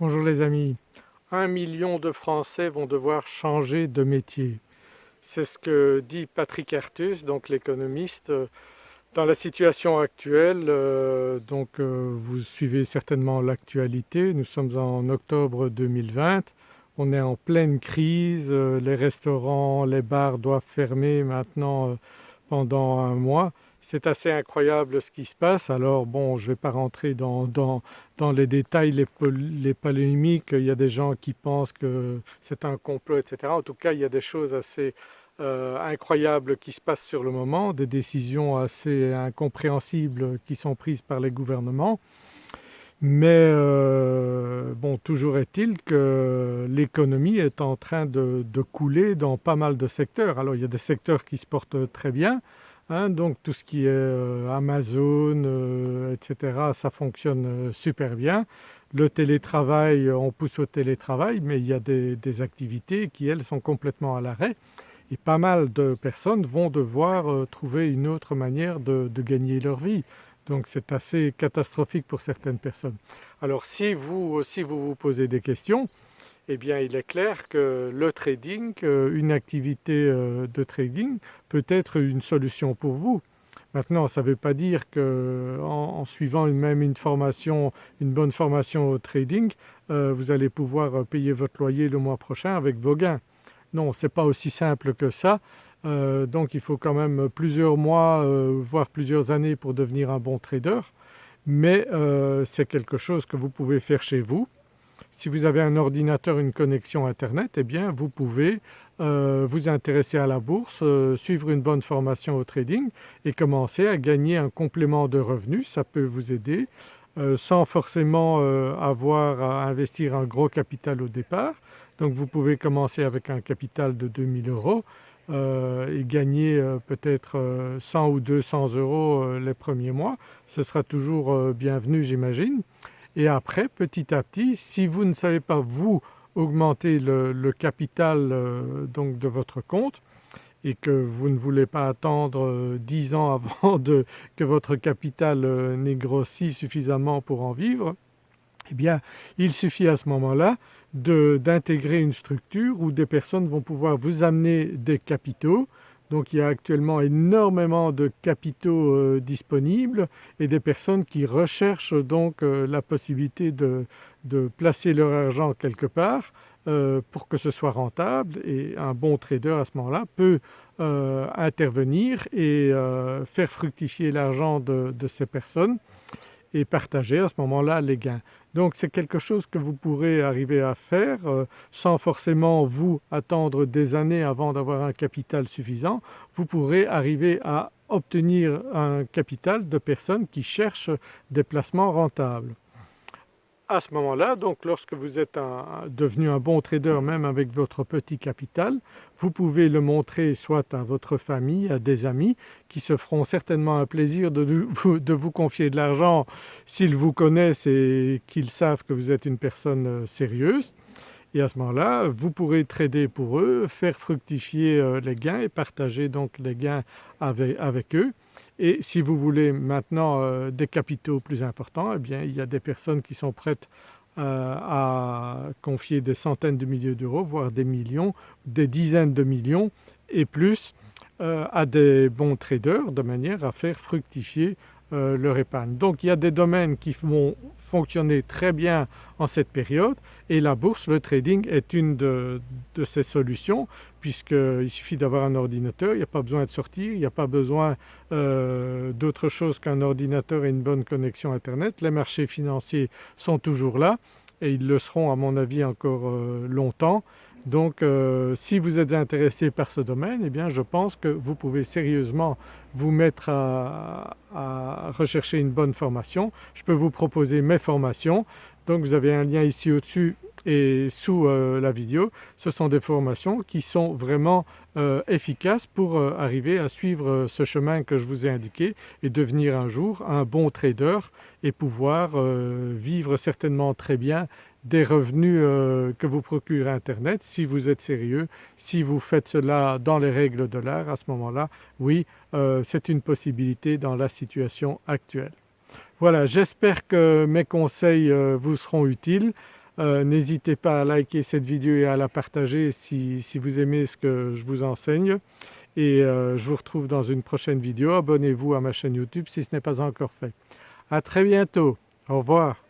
Bonjour les amis. Un million de Français vont devoir changer de métier. C'est ce que dit Patrick Artus, donc l'économiste. Dans la situation actuelle, euh, donc euh, vous suivez certainement l'actualité, nous sommes en octobre 2020, on est en pleine crise, euh, les restaurants, les bars doivent fermer maintenant pendant un mois. C'est assez incroyable ce qui se passe. Alors bon, je ne vais pas rentrer dans, les détails, les, polémiques. Il y a des gens qui pensent que c'est un complot, etc. En tout cas, il y a des choses assez euh, incroyables qui se passent sur le moment, des décisions assez incompréhensibles qui sont prises par les gouvernements. Mais euh, bon, toujours est-il que l'économie est en train de, couler dans pas mal de secteurs. Alors il y a des secteurs qui se portent très bien, Hein, donc tout ce qui est euh, Amazon, euh, etc., ça fonctionne euh, super bien. Le télétravail, on pousse au télétravail, mais il y a des, activités qui, elles, sont complètement à l'arrêt. Et pas mal de personnes vont devoir trouver une autre manière de, gagner leur vie. Donc c'est assez catastrophique pour certaines personnes. Alors si vous aussi vous vous posez des questions, eh bien il est clair que le trading, euh, une activité euh, de trading peut être une solution pour vous. Maintenant, ça ne veut pas dire qu'en suivant même une formation, une bonne formation au trading, euh, vous allez pouvoir payer votre loyer le mois prochain avec vos gains. Non, ce n'est pas aussi simple que ça. donc il faut quand même plusieurs mois, voire plusieurs années pour devenir un bon trader. Mais c'est quelque chose que vous pouvez faire chez vous si vous avez un ordinateur, une connexion internet, eh bien vous pouvez euh, vous intéresser à la bourse, euh, suivre une bonne formation au trading et commencer à gagner un complément de revenus. Ça peut vous aider euh, sans forcément avoir à investir un gros capital au départ. Donc vous pouvez commencer avec un capital de 2000 euros et gagner peut-être 100 ou 200 euros les premiers mois. Ce sera toujours bienvenu j'imagine. Et après, petit à petit, si vous ne savez pas vous augmenter le, capital euh, donc de votre compte et que vous ne voulez pas attendre 10 euh, ans avant que votre capital euh, n'ait grossi suffisamment pour en vivre, eh bien il suffit à ce moment-là d'intégrer une structure où des personnes vont pouvoir vous amener des capitaux donc il y a actuellement énormément de capitaux euh, disponibles et des personnes qui recherchent donc euh, la possibilité de, placer leur argent quelque part euh, pour que ce soit rentable et un bon trader à ce moment-là peut intervenir et faire fructifier l'argent de ces personnes et partager à ce moment-là les gains. Donc c'est quelque chose que vous pourrez arriver à faire euh, sans forcément vous attendre des années avant d'avoir un capital suffisant. Vous pourrez arriver à obtenir un capital de personnes qui cherchent des placements rentables à ce moment-là, donc lorsque vous êtes devenu un bon trader même avec votre petit capital, vous pouvez le montrer soit à votre famille, à des amis qui se feront certainement un plaisir de vous, confier de l'argent s'ils vous connaissent et qu'ils savent que vous êtes une personne euh, sérieuse. Et à ce moment-là, vous pourrez trader pour eux, faire fructifier euh, les gains et partager donc les gains avec eux. Et si vous voulez maintenant euh, des capitaux plus importants, eh bien, il y a des personnes qui sont prêtes euh, à confier des centaines de milliers d'euros, voire des millions, des dizaines de millions et plus euh, à des bons traders de manière à faire fructifier euh, leur épargne. Donc il y a des domaines qui vont fonctionner très bien en cette période et la bourse, le trading est une de, ces solutions puisqu'il suffit d'avoir un ordinateur, il n'y a pas besoin de sortir, il n'y a pas besoin euh, d'autre chose qu'un ordinateur et une bonne connexion internet. Les marchés financiers sont toujours là et ils le seront à mon avis encore euh, longtemps. Donc euh, si vous êtes intéressé par ce domaine, eh bien je pense que vous pouvez sérieusement vous mettre à, rechercher une bonne formation. Je peux vous proposer mes formations. Donc vous avez un lien ici au-dessus et sous euh, la vidéo. Ce sont des formations qui sont vraiment euh, efficaces pour arriver à suivre ce chemin que je vous ai indiqué et devenir un jour un bon trader et pouvoir vivre certainement très bien des revenus euh, que vous procure Internet si vous êtes sérieux, si vous faites cela dans les règles de l'art, à ce moment-là, oui, euh, c'est une possibilité dans la situation actuelle. Voilà, j'espère que mes conseils euh, vous seront utiles. N'hésitez pas à liker cette vidéo et à la partager si, si vous aimez ce que je vous enseigne et je vous retrouve dans une prochaine vidéo. Abonnez-vous à ma chaîne YouTube si ce n'est pas encore fait. À très bientôt, au revoir.